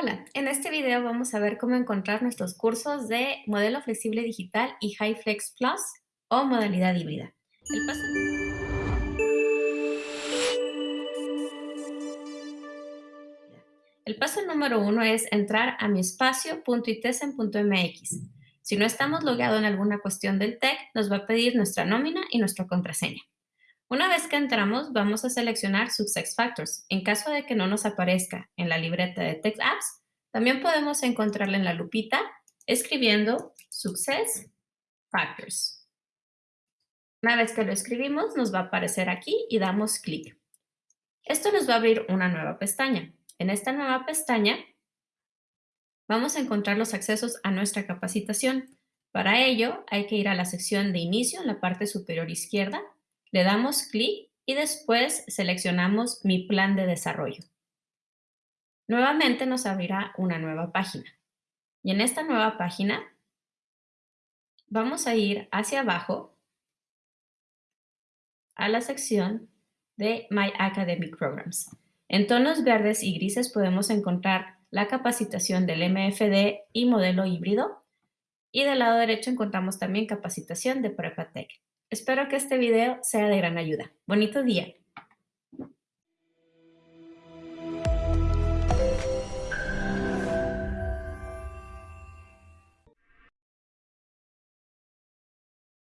Hola, en este video vamos a ver cómo encontrar nuestros cursos de Modelo Flexible Digital y HighFlex Plus o modalidad híbrida. El paso... El paso número uno es entrar a mi espacio.itesen.mx. Si no estamos logueados en alguna cuestión del TEC, nos va a pedir nuestra nómina y nuestra contraseña. Una vez que entramos, vamos a seleccionar Success Factors. En caso de que no nos aparezca en la libreta de Text Apps, también podemos encontrarla en la lupita escribiendo Success Factors. Una vez que lo escribimos, nos va a aparecer aquí y damos clic. Esto nos va a abrir una nueva pestaña. En esta nueva pestaña vamos a encontrar los accesos a nuestra capacitación. Para ello, hay que ir a la sección de inicio en la parte superior izquierda le damos clic y después seleccionamos Mi plan de desarrollo. Nuevamente nos abrirá una nueva página. Y en esta nueva página vamos a ir hacia abajo a la sección de My Academic Programs. En tonos verdes y grises podemos encontrar la capacitación del MFD y modelo híbrido. Y del lado derecho encontramos también capacitación de PrepaTech. Espero que este video sea de gran ayuda. Bonito día.